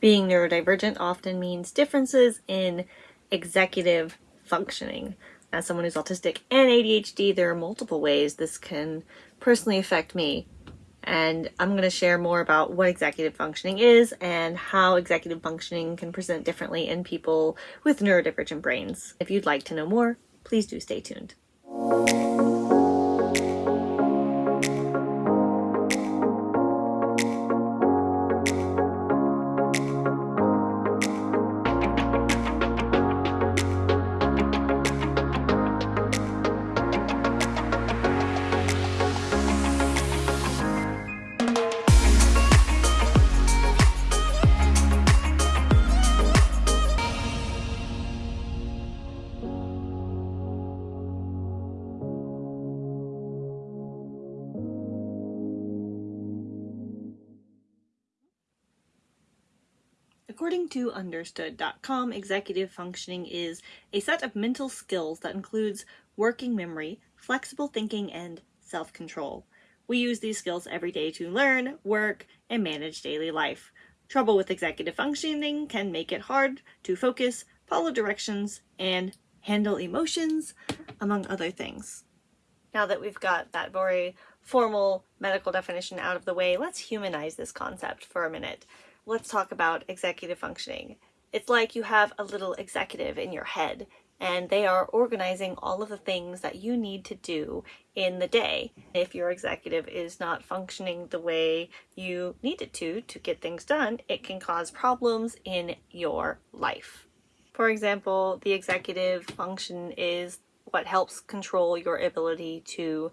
Being neurodivergent often means differences in executive functioning. As someone who's autistic and ADHD, there are multiple ways this can personally affect me. And I'm going to share more about what executive functioning is and how executive functioning can present differently in people with neurodivergent brains. If you'd like to know more, please do stay tuned. According to understood.com, executive functioning is a set of mental skills that includes working memory, flexible thinking, and self-control. We use these skills every day to learn, work, and manage daily life. Trouble with executive functioning can make it hard to focus, follow directions, and handle emotions, among other things. Now that we've got that very formal medical definition out of the way, let's humanize this concept for a minute let's talk about executive functioning. It's like you have a little executive in your head and they are organizing all of the things that you need to do in the day. If your executive is not functioning the way you need it to to get things done, it can cause problems in your life. For example, the executive function is what helps control your ability to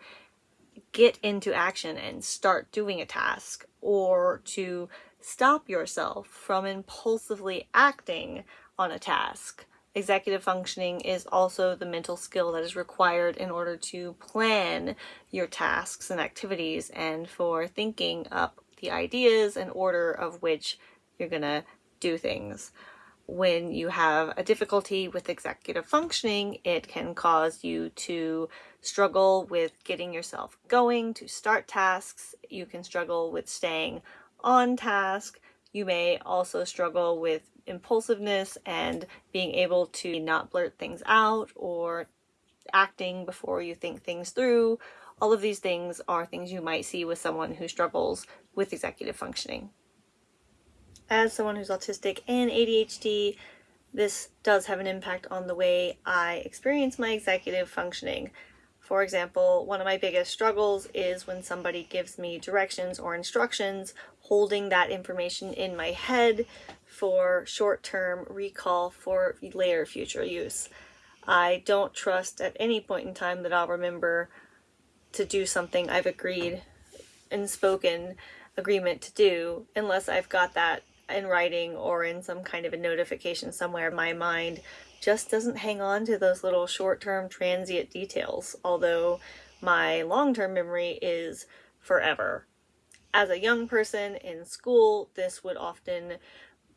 get into action and start doing a task or to stop yourself from impulsively acting on a task. Executive functioning is also the mental skill that is required in order to plan your tasks and activities and for thinking up the ideas and order of which you're gonna do things. When you have a difficulty with executive functioning, it can cause you to struggle with getting yourself going to start tasks. You can struggle with staying on task. You may also struggle with impulsiveness and being able to not blurt things out or acting before you think things through. All of these things are things you might see with someone who struggles with executive functioning. As someone who's autistic and ADHD, this does have an impact on the way I experience my executive functioning. For example, one of my biggest struggles is when somebody gives me directions or instructions, holding that information in my head for short-term recall for later future use. I don't trust at any point in time that I'll remember to do something I've agreed and spoken agreement to do unless I've got that in writing or in some kind of a notification somewhere my mind just doesn't hang on to those little short-term transient details, although my long-term memory is forever. As a young person in school, this would often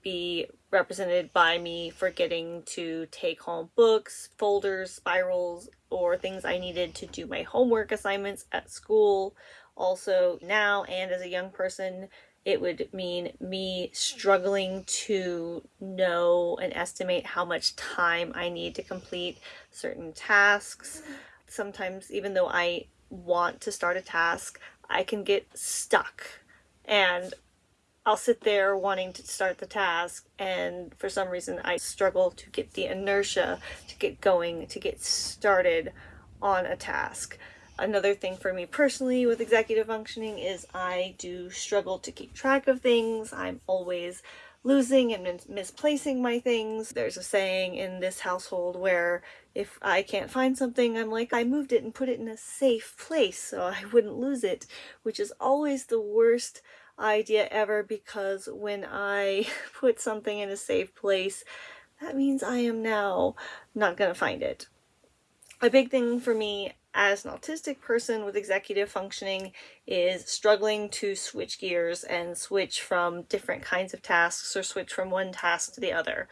be represented by me forgetting to take home books, folders, spirals, or things I needed to do my homework assignments at school. Also now and as a young person, it would mean me struggling to know and estimate how much time I need to complete certain tasks. Sometimes even though I want to start a task, I can get stuck and I'll sit there wanting to start the task and for some reason I struggle to get the inertia to get going, to get started on a task. Another thing for me personally with executive functioning is I do struggle to keep track of things. I'm always losing and misplacing my things. There's a saying in this household where if I can't find something, I'm like, I moved it and put it in a safe place so I wouldn't lose it, which is always the worst idea ever because when I put something in a safe place, that means I am now not going to find it. A big thing for me as an autistic person with executive functioning is struggling to switch gears and switch from different kinds of tasks or switch from one task to the other.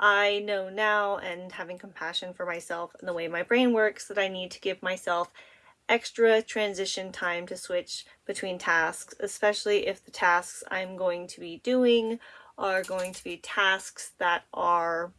I know now and having compassion for myself and the way my brain works that I need to give myself extra transition time to switch between tasks, especially if the tasks I'm going to be doing are going to be tasks that are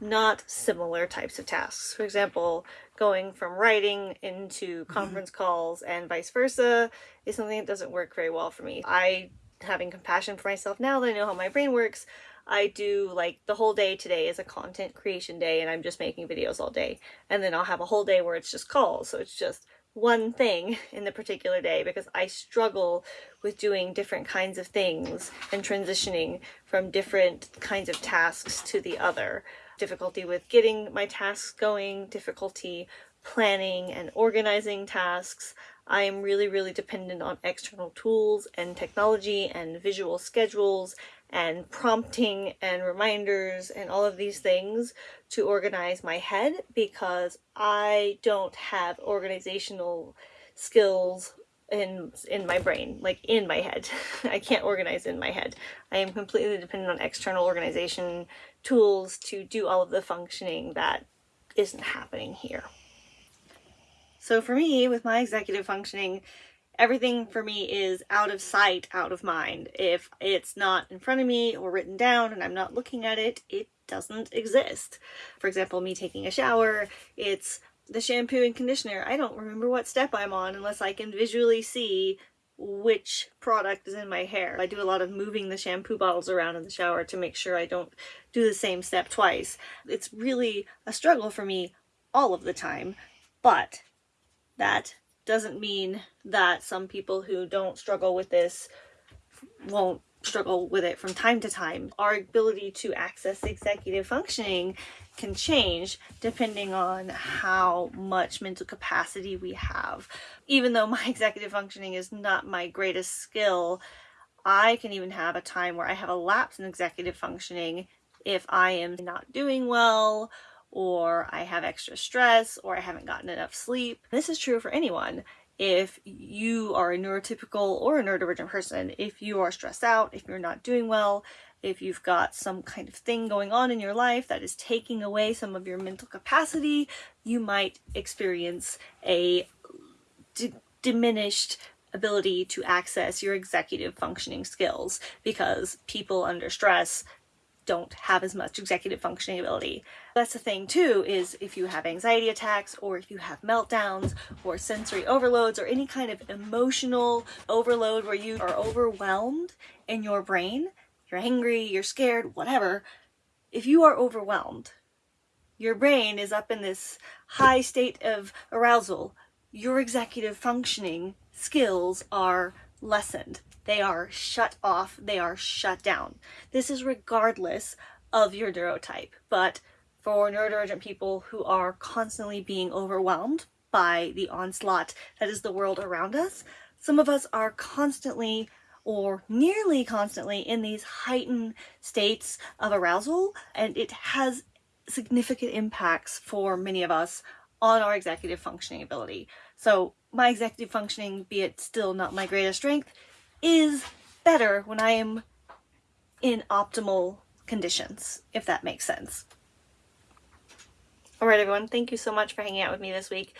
not similar types of tasks. For example, going from writing into mm-hmm. conference calls and vice versa is something that doesn't work very well for me. I, having compassion for myself now that I know how my brain works, I do like the whole day today is a content creation day and I'm just making videos all day. And then I'll have a whole day where it's just calls. So it's just one thing in the particular day because I struggle with doing different kinds of things and transitioning from different kinds of tasks to the other. Difficulty with getting my tasks going, difficulty planning and organizing tasks. I am really, really dependent on external tools and technology and visual schedules and prompting and reminders and all of these things to organize my head because I don't have organizational skills in in my brain like in my head. I can't organize in my head. I am completely dependent on external organization tools to do all of the functioning that isn't happening here. So for me with my executive functioning everything for me is out of sight, out of mind. If it's not in front of me or written down and I'm not looking at it, it doesn't exist. For example, me taking a shower, it's the shampoo and conditioner. I don't remember what step I'm on unless I can visually see which product is in my hair. I do a lot of moving the shampoo bottles around in the shower to make sure I don't do the same step twice. It's really a struggle for me all of the time, but that doesn't mean that some people who don't struggle with this won't struggle with it from time to time. Our ability to access executive functioning can change depending on how much mental capacity we have. Even though my executive functioning is not my greatest skill, I can even have a time where I have a lapse in executive functioning if I am not doing well or I have extra stress, or I haven't gotten enough sleep. This is true for anyone. If you are a neurotypical or a neurodivergent person, if you are stressed out, if you're not doing well, if you've got some kind of thing going on in your life that is taking away some of your mental capacity, you might experience a diminished ability to access your executive functioning skills because people under stress don't have as much executive functioning ability. That's the thing too, is if you have anxiety attacks or if you have meltdowns or sensory overloads or any kind of emotional overload where you are overwhelmed in your brain, you're angry, you're scared, whatever, if you are overwhelmed, your brain is up in this high state of arousal, your executive functioning skills are lessened. They are shut off, they are shut down. This is regardless of your neurotype, but for neurodivergent people who are constantly being overwhelmed by the onslaught that is the world around us, some of us are constantly or nearly constantly in these heightened states of arousal, and it has significant impacts for many of us on our executive functioning ability. So my executive functioning, be it still not my greatest strength, is better when I am in optimal conditions, if that makes sense. Alright everyone, thank you so much for hanging out with me this week.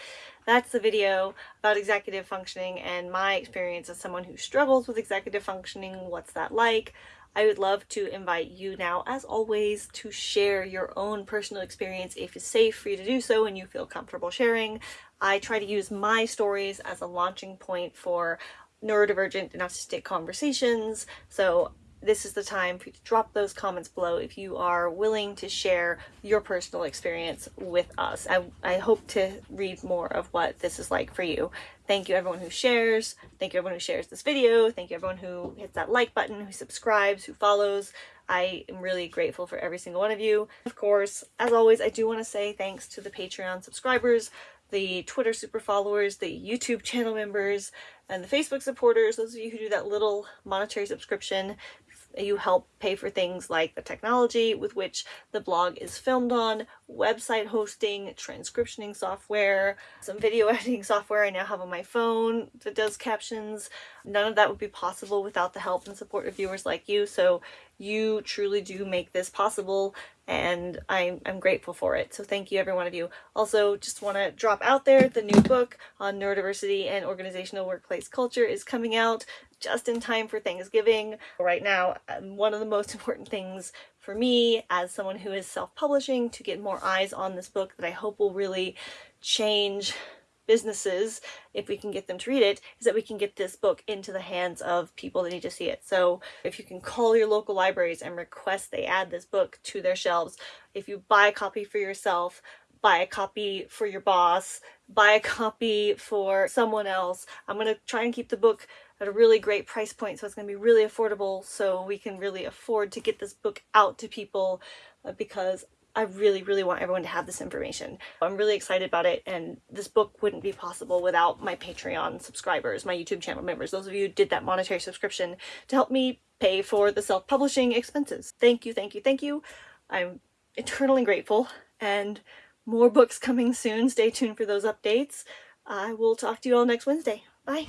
That's the video about executive functioning and my experience as someone who struggles with executive functioning. What's that like? I would love to invite you now, as always, to share your own personal experience if it's safe for you to do so and you feel comfortable sharing. I try to use my stories as a launching point for neurodivergent and autistic conversations. So this is the time for you to drop those comments below if you are willing to share your personal experience with us. I, I hope to read more of what this is like for you. Thank you everyone who shares. Thank you everyone who shares this video. Thank you everyone who hits that like button, who subscribes, who follows. I am really grateful for every single one of you. Of course, as always, I do want to say thanks to the Patreon subscribers the Twitter super followers, the YouTube channel members, and the Facebook supporters, those of you who do that little monetary subscription. You help pay for things like the technology with which the blog is filmed on, website hosting, transcriptioning software, some video editing software I now have on my phone that does captions. None of that would be possible without the help and support of viewers like you, so you truly do make this possible and I'm, I'm grateful for it. So thank you every one of you. Also, just want to drop out there, the new book on neurodiversity and organizational workplace culture is coming out just in time for Thanksgiving. Right now, um, one of the most important things for me as someone who is self-publishing to get more eyes on this book that I hope will really change businesses, if we can get them to read it, is that we can get this book into the hands of people that need to see it. So if you can call your local libraries and request they add this book to their shelves, if you buy a copy for yourself, buy a copy for your boss, buy a copy for someone else. I'm going to try and keep the book at a really great price point so it's going to be really affordable so we can really afford to get this book out to people uh, because I really, really want everyone to have this information. I'm really excited about it and this book wouldn't be possible without my Patreon subscribers, my YouTube channel members, those of you who did that monetary subscription to help me pay for the self-publishing expenses. Thank you, thank you, thank you. I'm eternally grateful and more books coming soon. Stay tuned for those updates. I will talk to you all next Wednesday. Bye.